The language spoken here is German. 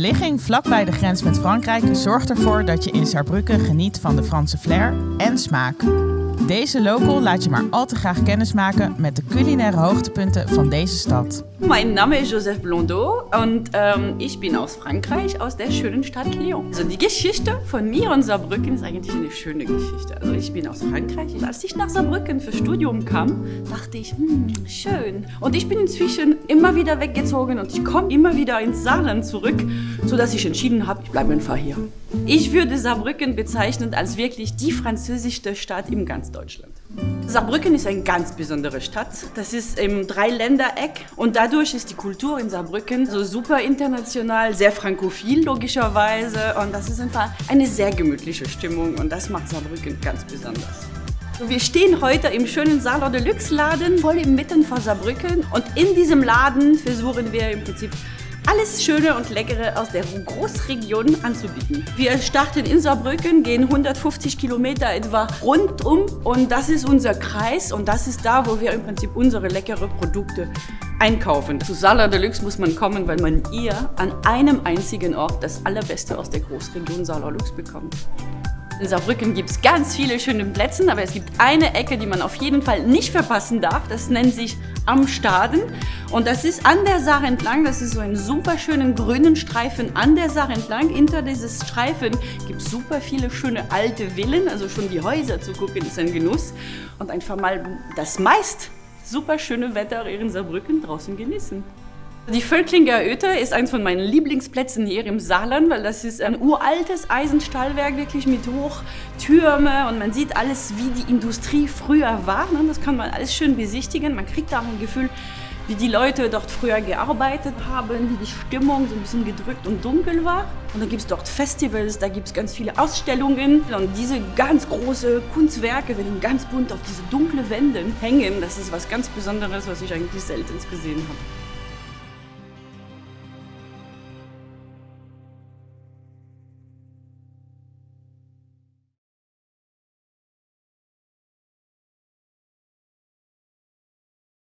ligging vlakbij de grens met Frankrijk zorgt ervoor dat je in Saarbrücken geniet van de Franse flair en smaak. Deze local laat je maar al te graag kennismaken met de culinaire hoogtepunten van deze stad. Mein Name ist Joseph Blondeau und ähm, ich bin aus Frankreich, aus der schönen Stadt Lyon. Also die Geschichte von mir und Saarbrücken ist eigentlich eine schöne Geschichte. Also ich bin aus Frankreich. Als ich nach Saarbrücken für Studium kam, dachte ich, hm, schön. Und ich bin inzwischen immer wieder weggezogen und ich komme immer wieder ins Saarland zurück, sodass ich entschieden habe, ich bleibe einfach hier. Ich würde Saarbrücken bezeichnen als wirklich die französischste Stadt im Deutschland. Saarbrücken ist eine ganz besondere Stadt. Das ist im Dreiländereck und dadurch ist die Kultur in Saarbrücken so super international, sehr frankophil logischerweise und das ist einfach eine sehr gemütliche Stimmung und das macht Saarbrücken ganz besonders. Wir stehen heute im schönen Saarler Deluxe Laden, voll im Mitten von Saarbrücken und in diesem Laden versuchen wir im Prinzip alles Schöne und Leckere aus der Großregion anzubieten. Wir starten in Saarbrücken, gehen 150 Kilometer etwa rundum und das ist unser Kreis und das ist da, wo wir im Prinzip unsere leckere Produkte einkaufen. Zu Salar Deluxe muss man kommen, weil man hier an einem einzigen Ort das Allerbeste aus der Großregion Salar Deluxe bekommt. In Saarbrücken gibt es ganz viele schöne Plätze, aber es gibt eine Ecke, die man auf jeden Fall nicht verpassen darf. Das nennt sich Am Staden. Und das ist an der Saar entlang. Das ist so ein super schönen grünen Streifen an der Saar entlang. Hinter dieses Streifen gibt es super viele schöne alte Villen. Also schon die Häuser zu gucken ist ein Genuss. Und einfach mal das meist super schöne Wetter in Saarbrücken draußen genießen. Die Völklinger Öte ist eins von meinen Lieblingsplätzen hier im Saarland, weil das ist ein uraltes Eisenstahlwerk, wirklich mit Hochtürme und man sieht alles, wie die Industrie früher war. Ne? Das kann man alles schön besichtigen. Man kriegt auch ein Gefühl, wie die Leute dort früher gearbeitet haben, wie die Stimmung so ein bisschen gedrückt und dunkel war. Und dann gibt es dort Festivals, da gibt es ganz viele Ausstellungen. Und diese ganz großen Kunstwerke werden ganz bunt auf diese dunklen Wände hängen. Das ist was ganz Besonderes, was ich eigentlich selten gesehen habe.